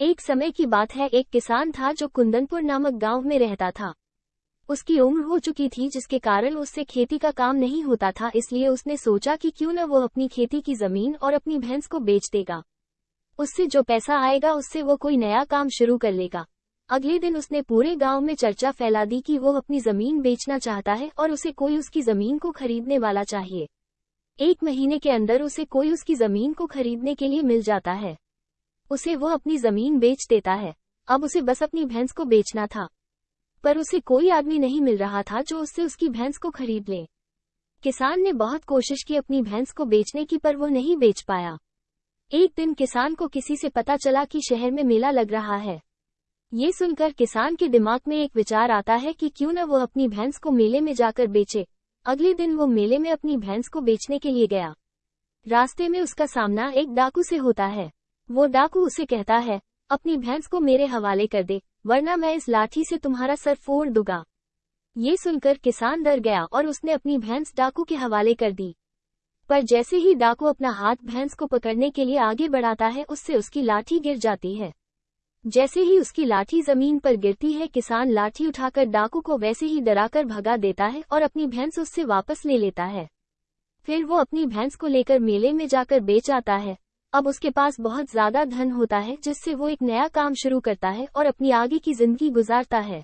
एक समय की बात है, एक किसान था जो कुंदनपुर नामक गाँव में रहता था। उसकी उम्र हो चुकी थी, जिसके कारण उससे खेती का काम नहीं होता था, इसलिए उसने सोचा कि क्यों न वो अपनी खेती की ज़मीन और अपनी भैंस को बेच देगा। उससे जो पैसा आएगा, उससे वो कोई नया काम शुरू कर लेगा। अगले दिन उसने पूरे गाँव में चर्चा फैला दी कि वो अपनी ज़मीन बेचना चाहता है और उसे कोई उसकी ज़मीन को खरीदने वाला चाहिए। एक महीने के अंदर उसे कोई उसकी ज़मीन को खरीदने के लिए मिल जाता है। उसे वो अपनी ज़मीन बेच देता है। अब उसे बस अपनी भैंस को बेचना था। पर उसे कोई आदमी नहीं मिल रहा था जो उससे उसकी भैंस को खरीद ले। किसान ने बहुत कोशिश की अपनी भैंस को बेचने की, पर वो नहीं बेच पाया। एक दिन किसान को किसी से पता चला कि शहर में मेला लग रहा है। ये सुनकर किसान के दिमाग में एक विचार आता है कि क्यों न वो अपनी भैंस को मेले में जाकर बेचे। अगले दिन वो मेले में अपनी भैंस को बेचने के लिए गया। रास्ते में उसका सामना एक डाकू से होता है। वो डाकू उसे कहता है, अपनी भैंस को मेरे हवाले कर दे, वरना मैं इस लाठी से तुम्हारा सर फोड़ दूँगा। ये सुनकर किसान डर गया और उसने अपनी भैंस डाकू के हवाले कर दी। पर जैसे ही डाकू अपना हाथ भैंस को पकड़ने के लिए आगे बढ़ाता है, उससे उसकी लाठी गिर जाती है। जैसे ही उसकी लाठी ज़मीन पर गिरती है, किसान लाठी उठाकर डाकू को वैसे ही डराकर भगा देता है और अपनी भैंस उससे वापस ले लेता है। फिर वो अपनी भैंस को लेकर मेले में जाकर बेच आता है। अब उसके पास बहुत ज़्यादा धन होता है, जिससे वो एक नया काम शुरू करता है और अपनी आगे की ज़िंदगी गुजारता है।